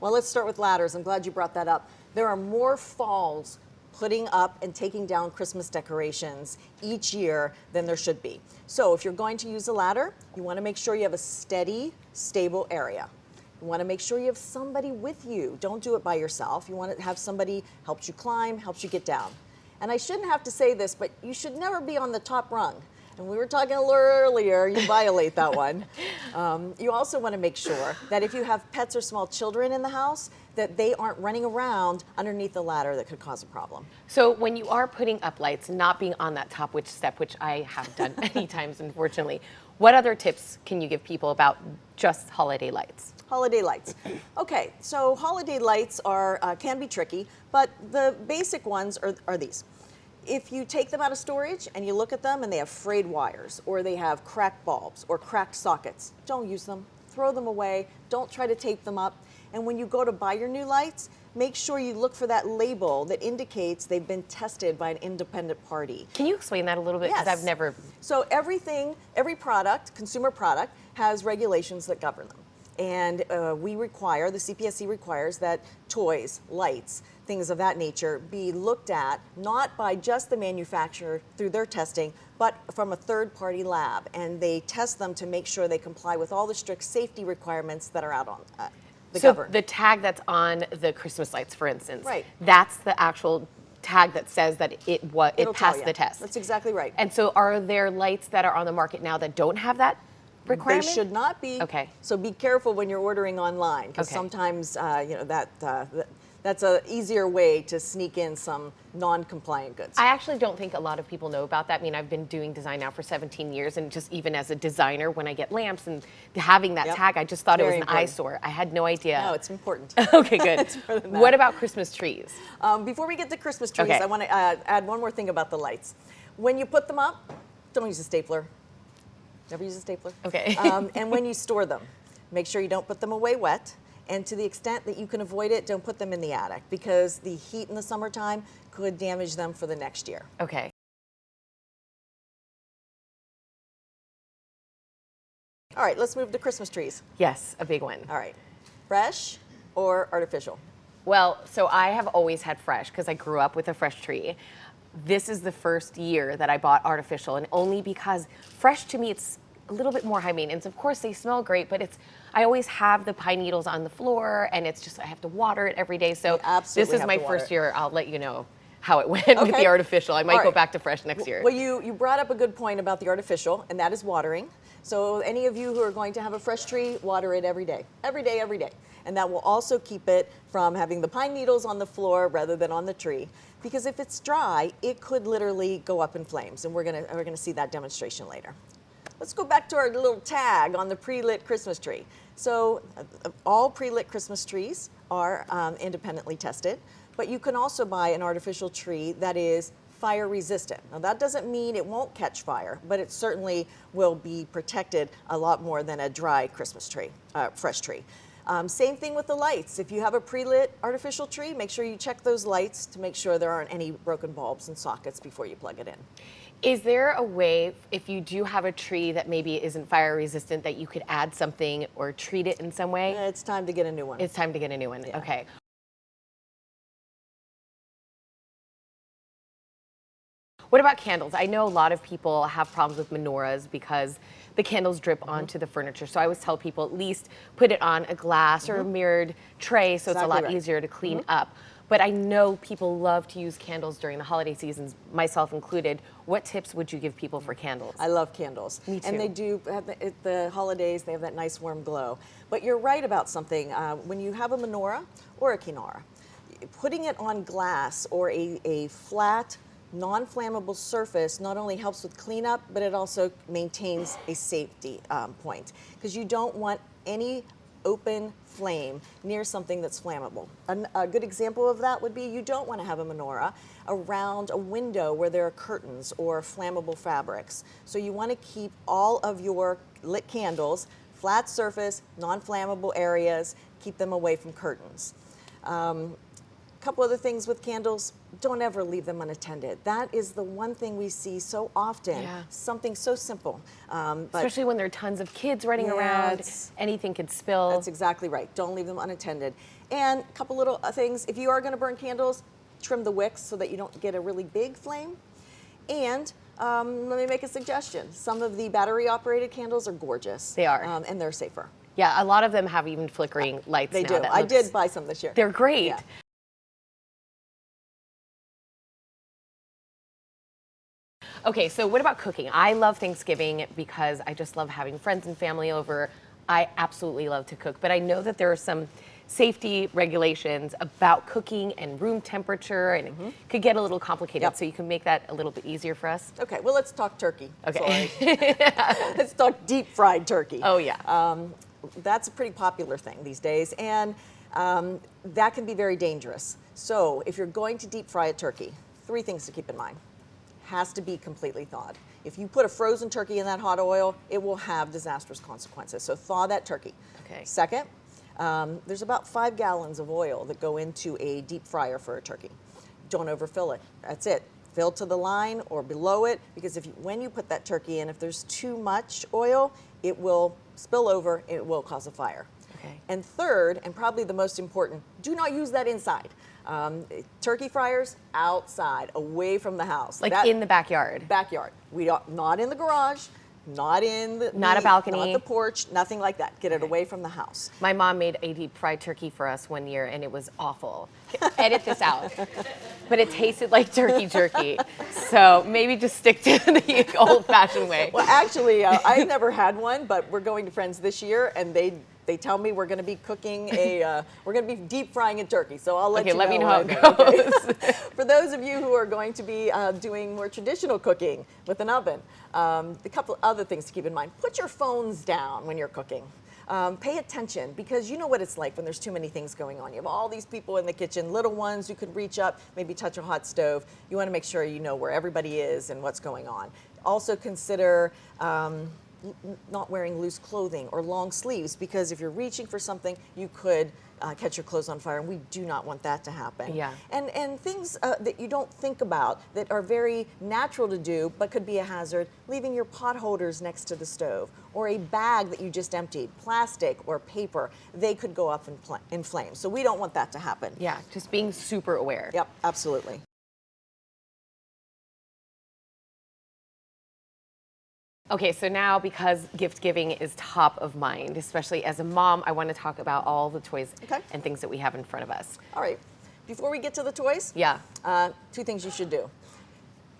Well, let's start with ladders. I'm glad you brought that up. There are more falls putting up and taking down Christmas decorations each year than there should be. So if you're going to use a ladder, you want to make sure you have a steady, stable area. You want to make sure you have somebody with you. Don't do it by yourself. You want to have somebody helps you climb, helps you get down. And I shouldn't have to say this, but you should never be on the top rung. And we were talking a little earlier, you violate that one. Um, you also want to make sure that if you have pets or small children in the house, that they aren't running around underneath the ladder that could cause a problem. So when you are putting up lights, not being on that top which step, which I have done many times, unfortunately, what other tips can you give people about just holiday lights? Holiday lights. Okay, so holiday lights are uh, can be tricky, but the basic ones are, are these. If you take them out of storage and you look at them and they have frayed wires or they have cracked bulbs or cracked sockets, don't use them. Throw them away. Don't try to tape them up. And when you go to buy your new lights, make sure you look for that label that indicates they've been tested by an independent party. Can you explain that a little bit? Because Yes. I've never. So everything, every product, consumer product, has regulations that govern them. And uh, we require, the CPSC requires that toys, lights, things of that nature be looked at not by just the manufacturer through their testing, but from a third party lab. And they test them to make sure they comply with all the strict safety requirements that are out on uh, the so govern. the tag that's on the Christmas lights, for instance, Right. That's the actual tag that says that it was it It'll passed the test. That's exactly right. And so, are there lights that are on the market now that don't have that requirement? They should not be. Okay. So be careful when you're ordering online because Okay. sometimes uh, you know that uh, that's a easier way to sneak in some non-compliant goods. I actually don't think a lot of people know about that. I mean, I've been doing design now for 17 years, and just even as a designer, when I get lamps and having that Yep. tag, I just thought Very it was an important. eyesore. I had no idea. no, it's important. okay, good. more than that. what about Christmas trees? um, before we get to Christmas trees, Okay. I want to uh, add one more thing about the lights. When you put them up, don't use a stapler. Never use a stapler. Okay. um, and when you store them, make sure you don't put them away wet. And to the extent that you can avoid it, don't put them in the attic because the heat in the summertime could damage them for the next year. Okay. All right, let's move to Christmas trees. Yes, a big one. All right, fresh or artificial? Well, so I have always had fresh because I grew up with a fresh tree. This is the first year that I bought artificial, and only because fresh to me it's a little bit more high maintenance. Of course, they smell great, but it's I always have the pine needles on the floor, and it's just I have to water it every day. So this is my first year. I'll let you know how it went with the artificial. I might All go back to fresh next year. Well, you, you brought up a good point about the artificial, and that is watering. So any of you who are going to have a fresh tree, water it every day, every day, every day. And that will also keep it from having the pine needles on the floor rather than on the tree. Because if it's dry, it could literally go up in flames, and we're gonna, we're gonna see that demonstration later. Let's go back to our little tag on the pre-lit Christmas tree. So uh, all pre-lit Christmas trees are um, independently tested, but you can also buy an artificial tree that is fire resistant. Now that doesn't mean it won't catch fire, but it certainly will be protected a lot more than a dry Christmas tree, uh, fresh tree. Um, same thing with the lights. If you have a pre-lit artificial tree, make sure you check those lights to make sure there aren't any broken bulbs and sockets before you plug it in. Is there a way, if you do have a tree that maybe isn't fire resistant, that you could add something or treat it in some way? It's time to get a new one. It's time to get a new one. Yeah. Okay. What about candles? I know a lot of people have problems with menorahs because the candles drip Mm-hmm. onto the furniture. So I always tell people at least put it on a glass or a mirrored tray so it's a Mm-hmm. Lot right. Mm-hmm. easier to clean up. But I know people love to use candles during the holiday seasons, myself included. What tips would you give people for candles? I love candles. Me too. And they do, at the, at the holidays, they have that nice warm glow. But you're right about something. Uh, when you have a menorah or a kinara, putting it on glass or a, a flat, non-flammable surface not only helps with cleanup, but it also maintains a safety um, point. Because you don't want any open flame near something that's flammable. An- a good example of that would be you don't want to have a menorah around a window where there are curtains or flammable fabrics. So you want to keep all of your lit candles flat surface, non-flammable areas, keep them away from curtains. Um, couple other things with candles, don't ever leave them unattended. That is the one thing we see so often. Yeah. Something so simple. Um, but Especially when there are tons of kids running Yeah, around, anything could spill. That's exactly right. Don't leave them unattended. And a couple little uh, things. If you are going to burn candles, trim the wicks so that you don't get a really big flame. And um, let me make a suggestion. Some of the battery operated candles are gorgeous. They are. Um, and they're safer. yeah, a lot of them have even flickering lights They do. I did buy some this year. They're great. Yeah. Okay, so what about cooking? I love Thanksgiving because I just love having friends and family over. I absolutely love to cook, but I know that there are some safety regulations about cooking and room temperature, and it could get a little complicated. Yep. So you can make that a little bit easier for us. Okay, well, let's talk turkey. Okay. Let's talk deep fried turkey. Oh yeah. Um, that's a pretty popular thing these days, and um, that can be very dangerous. So, if you're going to deep fry a turkey, three things to keep in mind. Has to be completely thawed. If you put a frozen turkey in that hot oil, it will have disastrous consequences. So, thaw that turkey. Okay. Second, um, there's about five gallons of oil that go into a deep fryer for a turkey. Don't overfill it. That's it. Fill to the line or below it because if you, when you put that turkey in, if there's too much oil, it will spill over. It will cause a fire. Okay. And third, and probably the most important, do not use that inside. Um, turkey fryers outside, away from the house, like That- in the backyard. backyard. We don't, not in the garage, not in the Not a balcony. not the porch, nothing like that. Get it away from the house. My mom made a deep fried turkey for us one year, and it was awful. Edit this out. But it tasted like turkey jerky. So maybe just stick to the old fashioned way. Well, actually, uh, I've never had one, but we're going to friends this year, and they they tell me we're going to be cooking a uh, we're going to be deep frying a turkey. So I'll let Okay, you let know. me know how it okay. For those of you who are going to be uh, doing more traditional cooking with an oven, um, a couple other things to keep in mind: put your phones down when you're cooking. Um, pay attention because you know what it's like when there's too many things going on. You have all these people in the kitchen, little ones who could reach up, maybe touch a hot stove. You want to make sure you know where everybody is and what's going on. Also consider um, not wearing loose clothing or long sleeves because if you're reaching for something, you could uh, catch your clothes on fire, and we do not want that to happen. Yeah. And and things uh, that you don't think about that are very natural to do, but could be a hazard. Leaving your pot holders next to the stove, or a bag that you just emptied, plastic or paper, they could go up in, in flames. So we don't want that to happen. Yeah, just being super aware. Yep, absolutely. Okay, so now because gift giving is top of mind, especially as a mom, I want to talk about all the toys Okay. and things that we have in front of us. All right. Before we get to the toys, Yeah. Uh, two things you should do.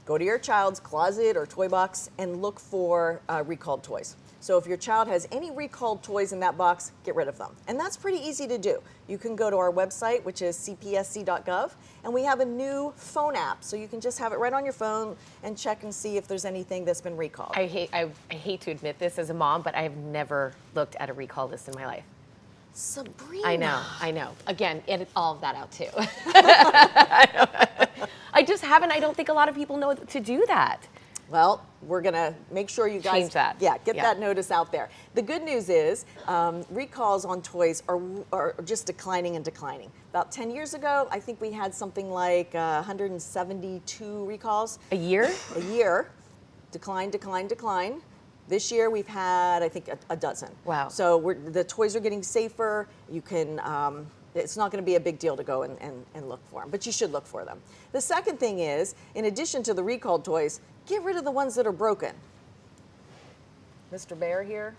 Go to your child's closet or toy box and look for uh, recalled toys. So if your child has any recalled toys in that box, get rid of them. And that's pretty easy to do. You can go to our website, which is cpsc.gov, and we have a new phone app. So you can just have it right on your phone and check and see if there's anything that's been recalled. I hate I, I hate to admit this as a mom, but I have never looked at a recall list in my life. Sabrina. I know, I know. Again, edit all of that out too. I just haven't. I don't think a lot of people know to do that. Well, we're going to make sure you guys Change that. Yeah, get Yeah. that notice out there. The good news is um, recalls on toys are, are just declining and declining. About 10 years ago, I think we had something like uh, 172 recalls A year? a year. Decline, decline, decline. This year we've had, I think, a, a dozen. Wow. So we're, the toys are getting safer. You can, um, it's not going to be a big deal to go and, and, and look for them, but you should look for them. The second thing is, in addition to the recalled toys, get rid of the ones that are broken. Mr. Bear here,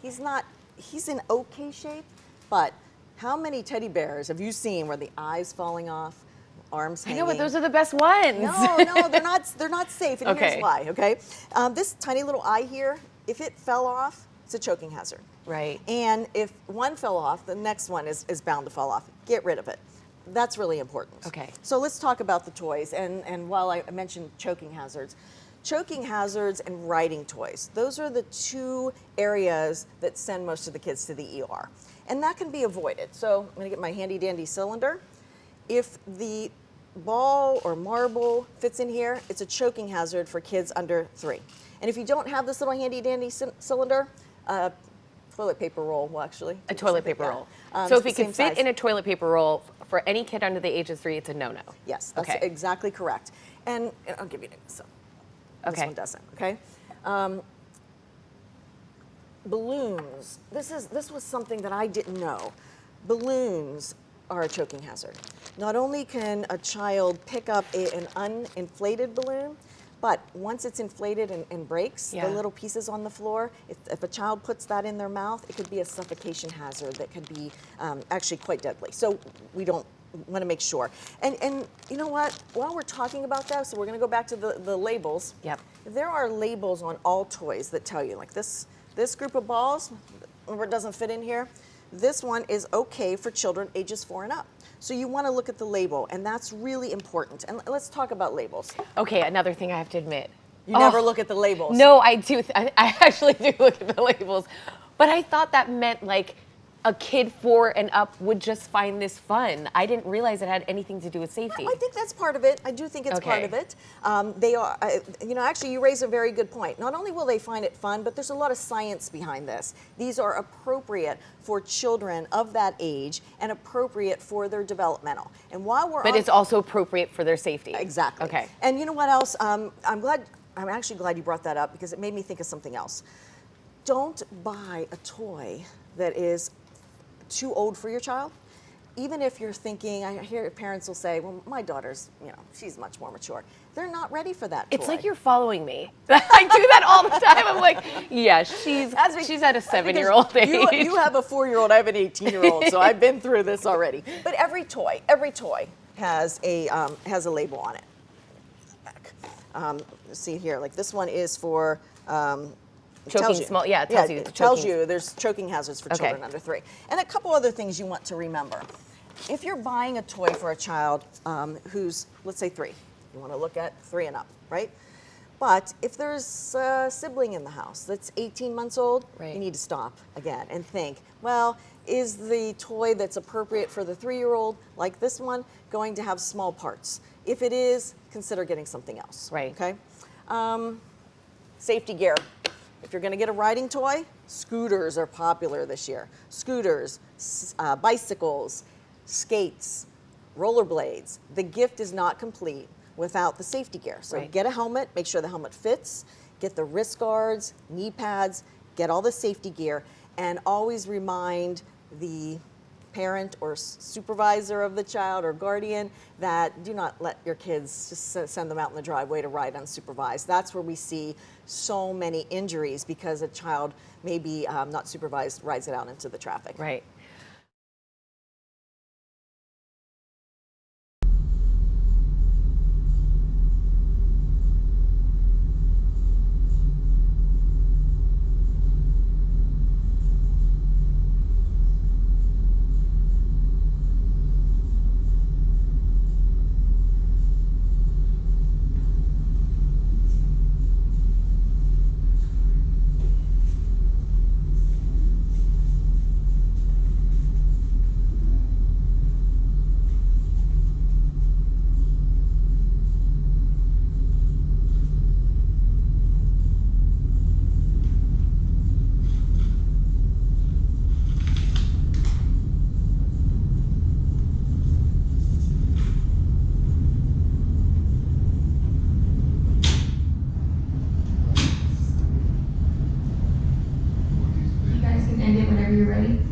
he's not, he's in okay shape, but how many teddy bears have you seen where the eyes falling off, arms hanging? know, but those are the best ones. No, no, they're not. They're not safe, and Okay. here's why. Okay, um, this tiny little eye here, if it fell off, it's a choking hazard. Right. And if one fell off, the next one is, is bound to fall off. Get rid of it. That's really important. Okay. So let's talk about the toys. And, and while I mentioned choking hazards, choking hazards and riding toys, those are the two areas that send most of the kids to the ER. And that can be avoided. So I'm going to get my handy dandy cylinder. If the ball or marble fits in here, it's a choking hazard for kids under three. And if you don't have this little handy dandy cylinder, uh, toilet paper roll, well, actually. A toilet paper roll. Um, so if it can fit size. in a toilet paper roll for any kid under the age of three, it's a no-no. Yes, that's Okay. exactly correct. And and I'll give you some. This Okay. one doesn't, okay? Um, balloons. This is this was something that I didn't know. Balloons are a choking hazard. Not only can a child pick up a, an uninflated balloon, but once it's inflated and, and breaks, Yeah. the little pieces on the floor, if, if a child puts that in their mouth, it could be a suffocation hazard that could be um, actually quite deadly. So we don't want to make sure. And, and you know what? While we're talking about that, so we're going to go back to the, the labels. Yep. There are labels on all toys that tell you, like this, this group of balls, where it doesn't fit in here, this one is okay for children ages four and up. So you want to look at the label, and that's really important. And let's talk about labels. Okay, another thing I have to admit. You never Oh, look at the labels. No, I do. I actually do look at the labels, but I thought that meant like a kid four and up would just find this fun. I didn't realize it had anything to do with safety. I think that's part of it. I do think it's part of it. Um, they are, uh, you know, actually, you raise a very good point. Not only will they find it fun, but there's a lot of science behind this. These are appropriate for children of that age and appropriate for their developmental. And while we're but it's also appropriate for their safety. Exactly. Okay. And you know what else? Um, I'm glad. I'm actually glad you brought that up because it made me think of something else. Don't buy a toy that is too old for your child. Even if you're thinking, I hear parents will say, "Well, my daughter's, you know, she's much more mature." They're not ready for that. It's toy. like you're following me. I do that all the time. I'm like, yeah, she's because- she's at a seven-year-old age. You, you have a four-year-old. I have an 18-year-old. so I've been through this already. But every toy, every toy has a um, has a label on it. Um, see here, like this one is for. Um, Choking tells you- small- yeah, it tells you it tells choking. you there's choking hazards for Okay. children under three, and a couple other things you want to remember. If you're buying a toy for a child um, who's, let's say, three, you want to look at three and up, right? But if there's a sibling in the house that's 18 months old, Right. you need to stop again and think, well, is the toy that's appropriate for the three year old, like this one, going to have small parts? If it is, consider getting something else. Right. Okay? Um, safety gear. If you're going to get a riding toy, scooters are popular this year. Scooters, uh, bicycles, skates, rollerblades. The gift is not complete without the safety gear. So Right. get a helmet, make sure the helmet fits, get the wrist guards, knee pads, get all the safety gear, and always remind the parent or supervisor of the child or guardian that do not let your kids just send them out in the driveway to ride unsupervised. That's where we see so many injuries because a child maybe um, not supervised rides it out into the traffic. right. You guys can end it whenever you're ready.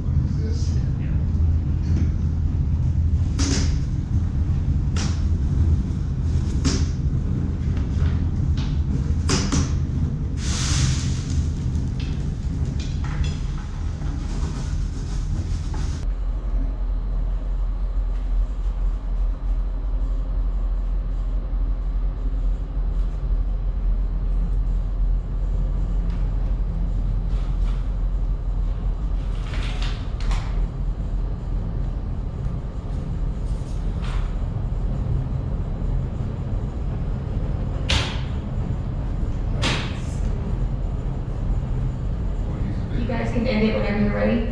You